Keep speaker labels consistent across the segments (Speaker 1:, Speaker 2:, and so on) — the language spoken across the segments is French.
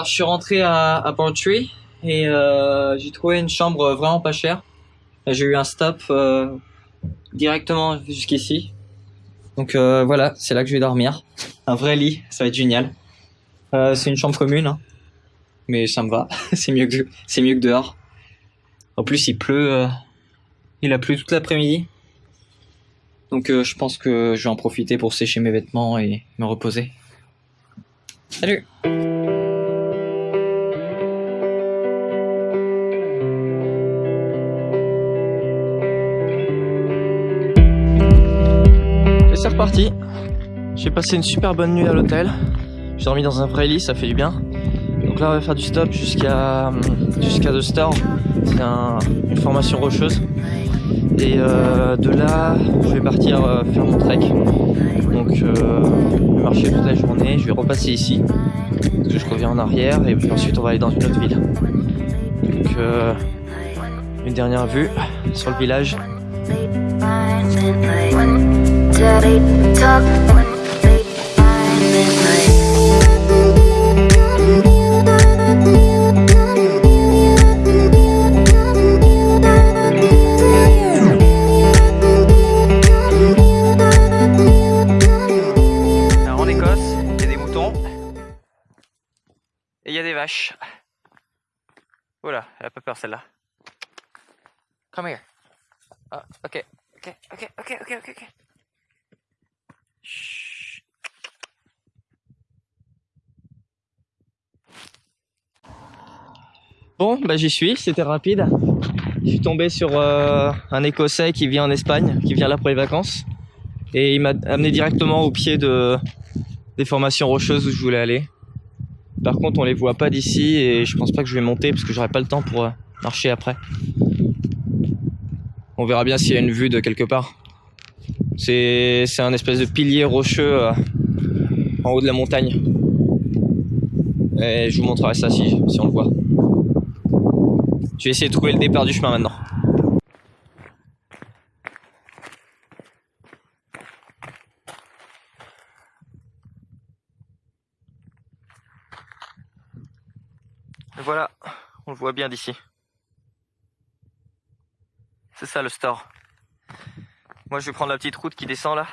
Speaker 1: Alors je suis rentré à, à Portree et euh, j'ai trouvé une chambre vraiment pas chère. J'ai eu un stop euh, directement jusqu'ici. Donc euh, voilà, c'est là que je vais dormir. Un vrai lit, ça va être génial. C'est une chambre commune, hein. mais ça me va. c'est mieux que c'est mieux que dehors. En plus, il pleut. il a plu toute l'après-midi. Donc je pense que je vais en profiter pour sécher mes vêtements et me reposer. Salut
Speaker 2: reparti. J'ai passé une super bonne nuit à l'hôtel. J'ai dormi dans un vrai lit, ça fait du bien. Donc là, on va faire du stop jusqu'à jusqu'à The Star. C'est un- une formation rocheuse. Et euh, de là, je vais partir euh, faire mon trek. Donc, euh, je vais marcher toute la journée. Je vais repasser ici. Parce que je reviens en arrière. Et puis ensuite, on va aller dans une autre ville. Donc, euh, une dernière vue sur le village. En Écosse, il y a des moutons et il y a des vaches. Voilà, elle a pas peur celle-là. Come here. Ah, ok, ok, ok, ok, ok, ok. Bon, bah j'y suis, c'était rapide. Je suis tombé sur euh, un Écossais qui vit en Espagne, qui vient là pour les vacances. Et il m'a amené directement au pied de, des formations rocheuses où je voulais aller. Par contre, on les voit pas d'ici et je pense pas que je vais monter parce que j'aurai pas le temps pour euh, marcher après. On verra bien s'il y a une vue de quelque part. C'est un espèce de pilier rocheux euh, en haut de la montagne. Et je vous montrerai ça si, si on le voit. Je vais essayer de trouver le départ du chemin maintenant. Voilà, on le voit bien d'ici. C'est ça le store. Moi je vais prendre la petite route qui descend là.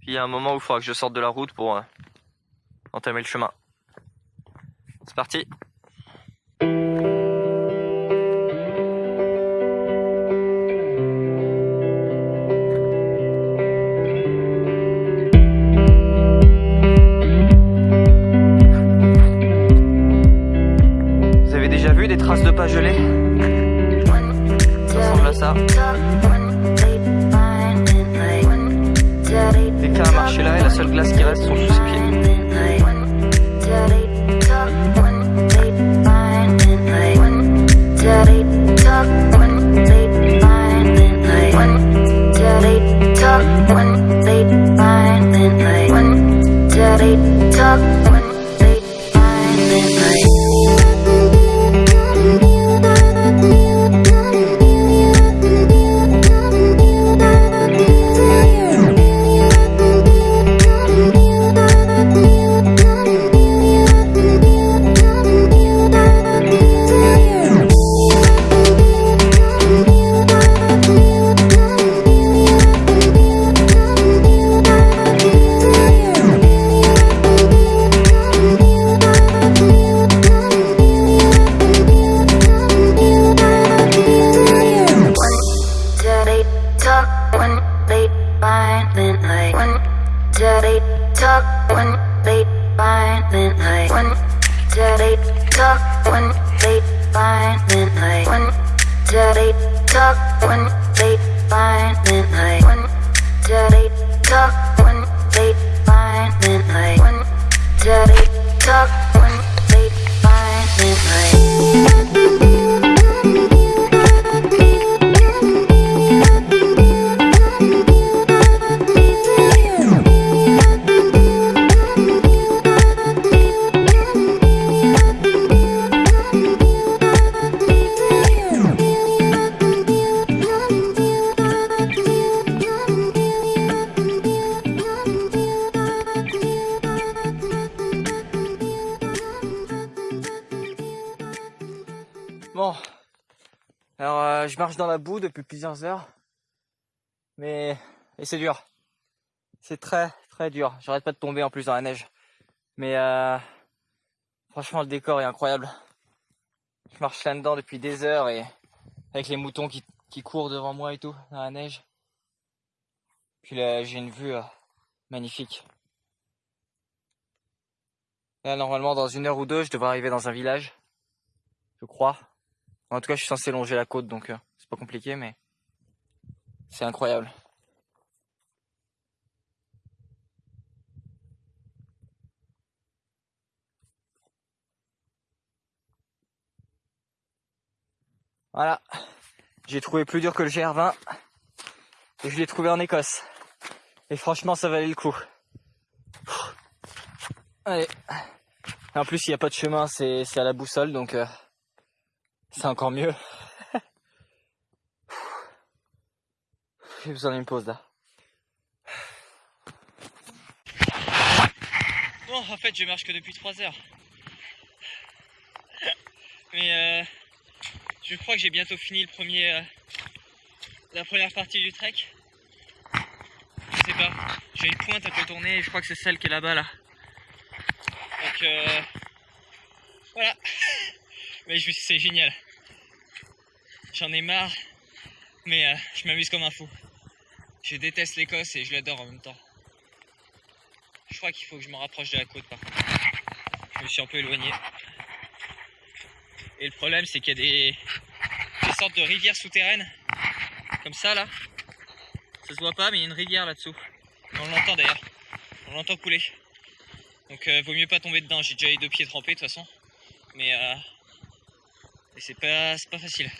Speaker 2: Puis il y a un moment où il faudra que je sorte de la route pour euh, entamer le chemin. C'est parti là et la seule glace qui reste sont silent boue depuis plusieurs heures. Mais... Et c'est dur. C'est très, très dur. J'arrête pas de tomber en plus dans la neige. Mais euh... Franchement, le décor est incroyable. Je marche là-dedans depuis des heures et... Avec les moutons qui, qui courent devant moi et tout, dans la neige. Puis là, j'ai une vue euh, magnifique. Là, normalement, dans une heure ou deux, je devrais arriver dans un village. Je crois. En tout cas, je suis censé longer la côte, donc euh, pas compliqué, mais c'est incroyable. Voilà. J'ai trouvé plus dur que le GR20. Et je l'ai trouvé en Écosse. Et franchement, ça valait le coup. Allez. en plus, il n'y a pas de chemin, c'est à la boussole, donc euh, c'est encore mieux. J'ai besoin d'une pause là. Bon, en fait, je marche que depuis 3 heures. Mais euh, je crois que j'ai bientôt fini le premier, euh, la première partie du trek. Je sais pas, j'ai une pointe à contourner et je crois que c'est celle qui est là-bas là. Donc euh, voilà. Mais c'est génial. J'en ai marre, mais euh, je m'amuse comme un fou. Je déteste l'Écosse et je l'adore en même temps. Je crois qu'il faut que je me rapproche de la côte par contre. Je me suis un peu éloigné. Et le problème c'est qu'il y a des, sortes de rivières souterraines. Comme ça là. Ça se voit pas mais il y a une rivière là-dessous. On l'entend d'ailleurs. On l'entend couler. Donc euh, vaut mieux pas tomber dedans. J'ai déjà les deux pieds trempés de toute façon. Mais euh, c'est pas facile.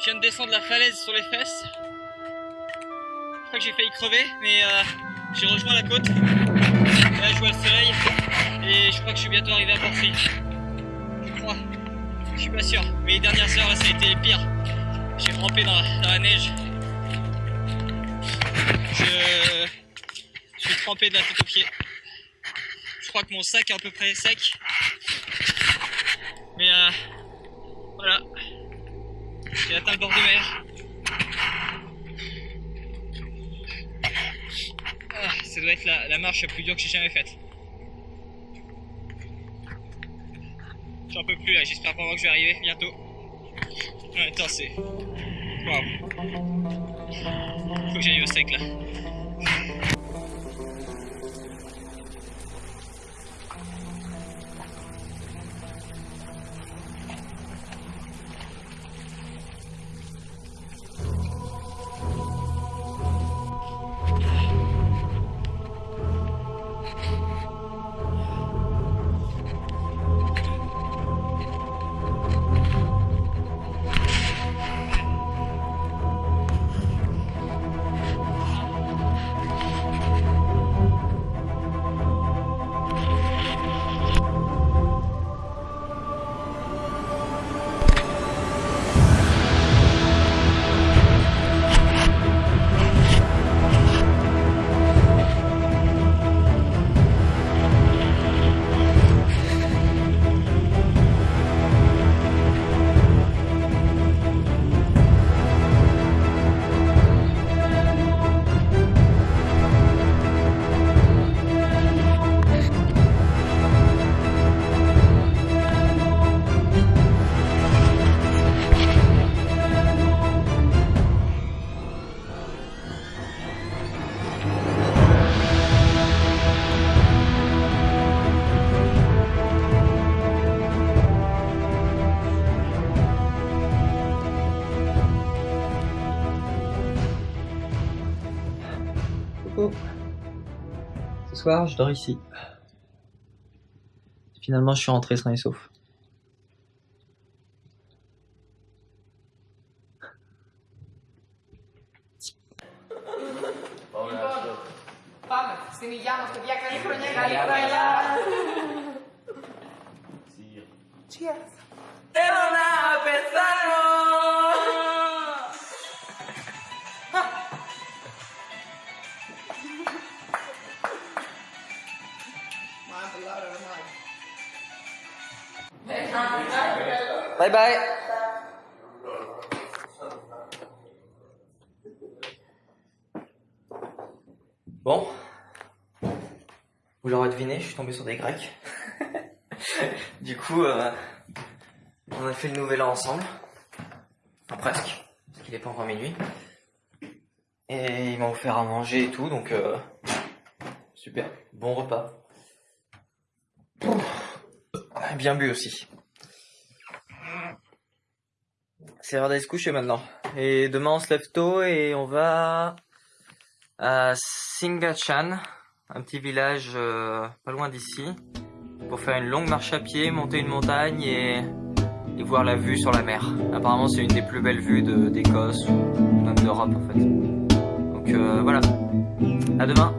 Speaker 3: Sur les fesses. Je crois que j'ai failli crever, mais euh, j'ai rejoint la côte. là, je vois le soleil et je crois que je suis bientôt arrivé à Portry. Je crois. Je suis pas sûr. Mais les dernières heures, là, ça a été pire. J'ai trempé dans, la neige. Je, je suis trempé de la tête aux pieds. Je crois que mon sac est à peu près sec. Mais euh, atteint le bord de mer. Ah, ça doit être la, marche la plus dure que j'ai jamais faite. J'en peux plus là, j'espère vraiment que je vais arriver bientôt. Temps, c'est. Waouh! Faut que j'aille au sec là.
Speaker 2: Soir, je dors ici. Finalement, je suis rentré sain et sauf.
Speaker 4: Cheers.
Speaker 2: Bye bye. Bon. Vous l'aurez deviné, je suis tombé sur des Grecs. du coup, euh, on a fait le nouvel an ensemble. Enfin, presque. Parce qu'il n'est pas encore minuit. Et ils m'ont offert à manger et tout, donc euh, super. Bon repas. Bien bu aussi. C'est l'heure d'aller se coucher maintenant. Et demain on se lève tôt et on va à Singachan, un petit village euh, pas loin d'ici, pour faire une longue marche à pied, monter une montagne et, voir la vue sur la mer. Apparemment c'est une des plus belles vues d'Écosse ou même d'Europe en fait. Donc euh, voilà. À demain.